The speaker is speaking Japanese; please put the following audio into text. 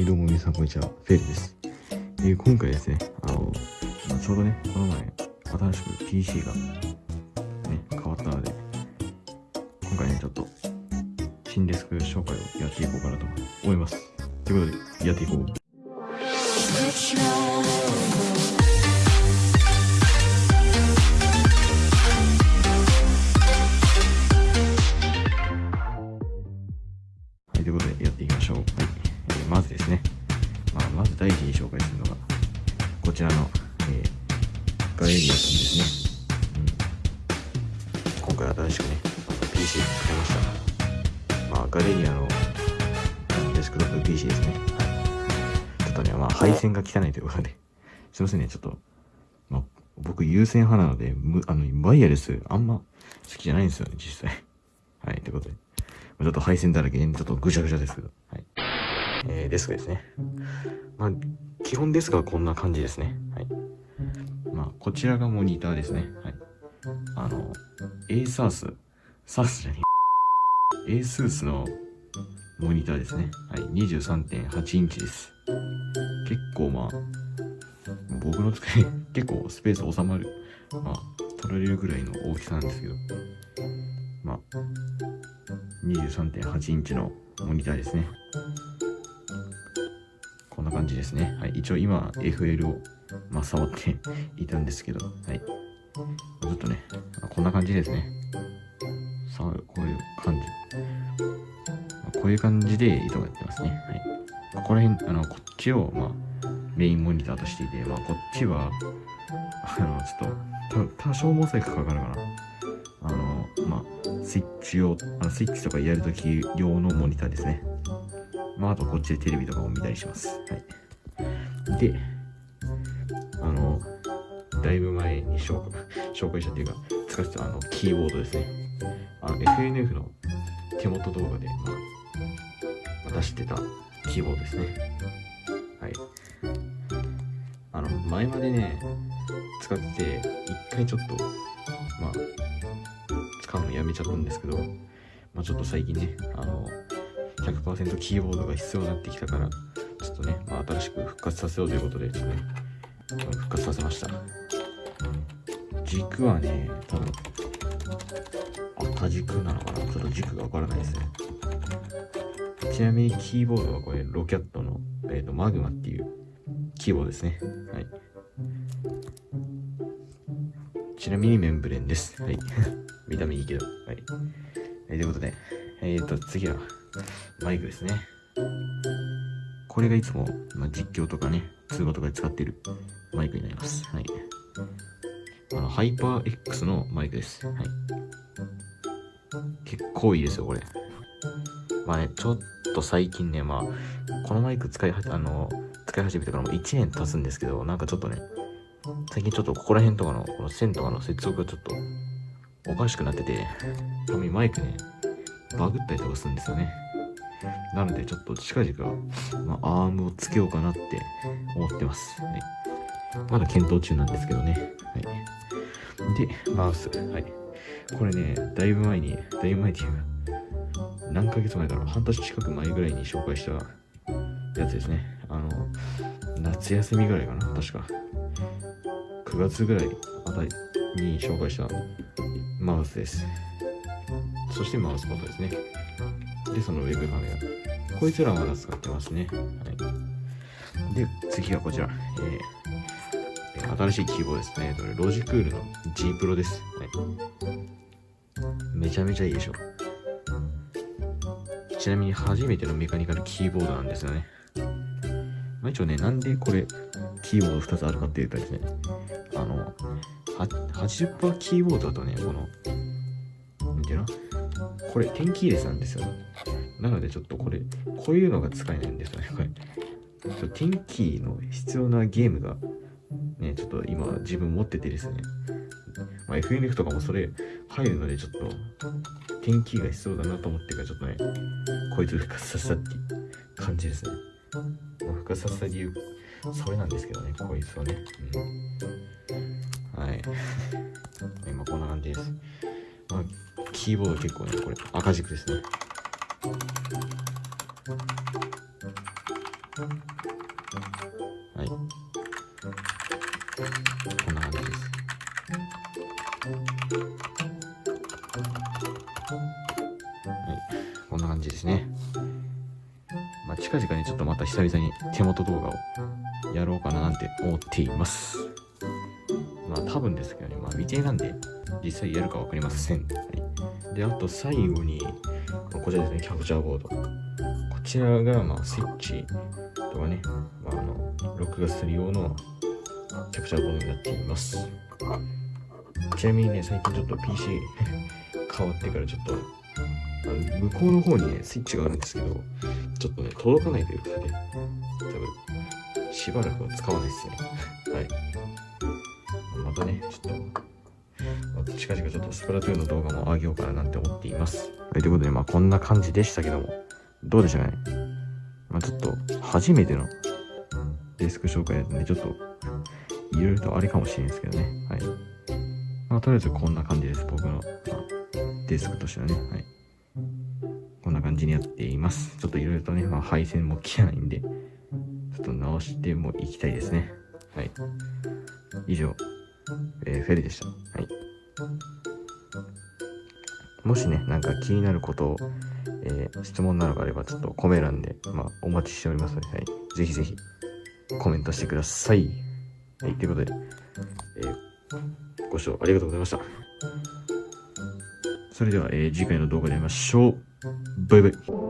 いどうも皆さんこんにちはフェルです、えー今回ですねあの、ちょうどねこの前新しく PC がね変わったので今回ねちょっと新デスク紹介をやっていこうかなと思います。ということでやっていこう。はい、ということでやっていきましょう。まずですね、まあ、まず第一に紹介するのが、こちらの、えーガレリアさんですね。うん、今回新しくね、PC を使いました。まあ、ガレリアのデスクトップ PC ですね。はい。ちょっとね、まあ、配線が汚いということで、すいませんね、ちょっと、まあ、僕優先派なので、むあの、ワイヤレスあんま好きじゃないんですよね、実際。はい、ということで。ちょっと配線だらけで、ちょっとぐちゃぐちゃですけど。はい。えー、デスクですね。まあ、基本デスクはこんな感じですね。はい。まあ、こちらがモニターですね。はい。あの、ASUS、SUS じゃねえ。ASUS のモニターですね。はい。23.8インチです。結構まあ、僕の机、結構スペース収まる。まあ、取られるぐらいの大きさなんですけど。まあ、23.8インチのモニターですね。こんな感じですね。はい。一応今、FL を、まあ、触っていたんですけど、はい。ちょっとね、こんな感じですね。さあ、こういう感じ。まこういう感じで糸がやってますね。はい。ここら辺、あの、こっちを、まあ、メインモニターとしていて、まあ、こっちは、あの、ちょっと、多少モザイクかかるかな。あの、まあ、スイッチを、あのスイッチとかやるとき用のモニターですね。まあ、あとこっちでテレビとかも見たりします。はい。で、あの、だいぶ前に紹介したっていうか、使ってたあの、キーボードですね。あの、FNF の手元動画で、まあ、出してたキーボードですね。はい。あの、前までね、使ってて、一回ちょっと、まあ、使うのやめちゃったんですけど、まあ、ちょっと最近ね、あの、100%キーボードが必要になってきたから、ちょっとね、まあ、新しく復活させようということで、ちょっとね、復活させました。軸はね、多分、赤軸なのかな？ちょっと軸がわからないですね。ちなみにキーボードはこれ、ロキャットの、えー、とマグマっていうキーボードですね。はい。ちなみにメンブレンです。はい。見た目いいけど。はい。えーということで、えっ、と、次は、マイクですね。これがいつも、まあ、実況とかね、通話とかで使っているマイクになります。はい。あの、ハイパー X のマイクです。はい。結構いいですよ、これ。まあね、ちょっと最近ね、まあ、このマイク使いはあの、使い始めてからもう1年経つんですけど、なんかちょっとね、最近ちょっとここら辺とかの、この線とかの接続がちょっとおかしくなってて、たまにマイクね、バグったりとかするんですよね。なのでちょっと近々、まあ、アームをつけようかなって思ってます。はい、まだ検討中なんですけどね。はい、で、マウス。はい。これね、だいぶ前に、だいぶ前っていうか、何ヶ月前だろう、半年近く前ぐらいに紹介したやつですね。あの、夏休みぐらいかな、確か。9月ぐらいあたりに紹介したマウスです。そしてマウスパッドですね。で、そのウェブカメラ。こいつらはまだ使ってますね。はい。で、次はこちら。えー、新しいキーボードですね。えーとロジクールの G Pro です。はい。めちゃめちゃいいでしょ。ちなみに初めてのメカニカルキーボードなんですよね。まあ、一応ね、なんでこれ、キーボード2つあるかっていうとですね、あの、80%キーボードだとね、この、なんていうの？これ、テンキーレスなんですよね。なのでちょっとこれ、こういうのが使えないんですよね、これ。ちょっとテンキーの必要なゲームが、ね、ちょっと今自分持っててですね、まあ、FNF とかもそれ入るのでちょっと、テンキーが必要だなと思ってからちょっとね、こいつ復活させたって感じですね。まあ、復活させた理由、それなんですけどね、こいつはね。うん、はい。今こんな感じです。まあ、キーボード結構ね、これ赤軸ですね。はい。こんな感じです。はい。こんな感じですね。まあ、近々にちょっとまた久々に手元動画をやろうかななんて思っています。まあ、多分ですけどね、まあ、未定なんで、実際やるかわかりません。はい。で、あと最後に、こちらですね、キャプチャーボード。こちらが、まあ、スイッチとかね、まあ、あの、録画する用のキャプチャーボードになっています。ちなみにね、最近ちょっと PC 変わってからちょっと、向こうの方にね、スイッチがあるんですけど、ちょっとね、届かないということで、多分、しばらくは使わないですね。はい。またね、ちょっと、近々ちょっとスプラトゥーンの動画も上げようかななんて思っています。はい、ということで、まあこんな感じでしたけども、どうでしたかね？まあちょっと、初めてのデスク紹介だとね、ちょっと、いろいろとあれかもしれないですけどね。はい。まあとりあえずこんな感じです。僕の、まあ、デスクとしてはね。はい。こんな感じにやっています。ちょっといろいろとね、まあ配線も切れないんで、ちょっと直してもいきたいですね。はい。以上、えーフェリでした。はい。もしね、なんか気になることを、えー質問などがあれば、ちょっとコメ欄で、まあ、お待ちしておりますので、はい。ぜひぜひ、コメントしてください。はい、ということで、えーご視聴ありがとうございました。それでは、えー次回の動画で会いましょう。バイバイ。